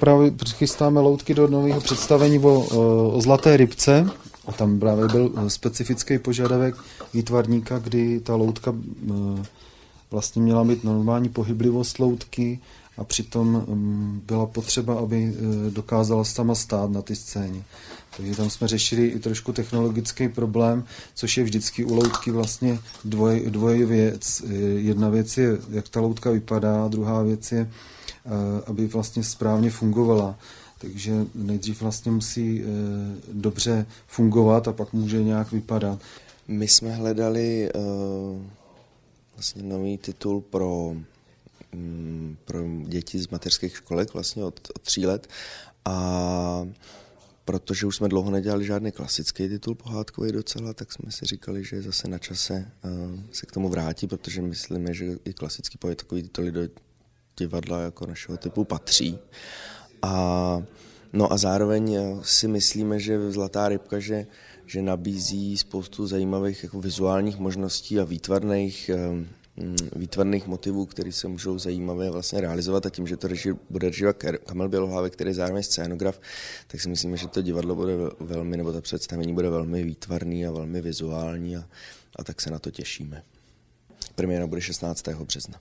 Právě chystáme loutky do nového představení o, o zlaté rybce. A tam právě byl specifický požadavek výtvarníka, kdy ta loutka vlastně měla mít normální pohyblivost loutky a přitom byla potřeba, aby dokázala sama stát na ty scéně. Takže tam jsme řešili i trošku technologický problém, což je vždycky u loutky vlastně dvoj, dvoje věc. Jedna věc je, jak ta loutka vypadá, druhá věc je, aby vlastně správně fungovala. Takže nejdřív vlastně musí dobře fungovat a pak může nějak vypadat. My jsme hledali uh, vlastně nový titul pro, um, pro děti z mateřských školek vlastně od, od tří let a protože už jsme dlouho nedělali žádný klasický titul pohádkový docela, tak jsme si říkali, že zase na čase uh, se k tomu vrátí, protože myslíme, že i klasický pohádkový tituly do divadla jako našeho typu patří. A, no a zároveň si myslíme, že Zlatá rybka, že, že nabízí spoustu zajímavých jako vizuálních možností a výtvarných um, výtvarných motivů, které se můžou zajímavě vlastně realizovat a tím, že to reži, bude režírovat Kamil Bělohlávek, který je zároveň scénograf, tak si myslíme, že to divadlo bude velmi, nebo to představení bude velmi výtvarný a velmi vizuální a, a tak se na to těšíme. Premiéra bude 16. března.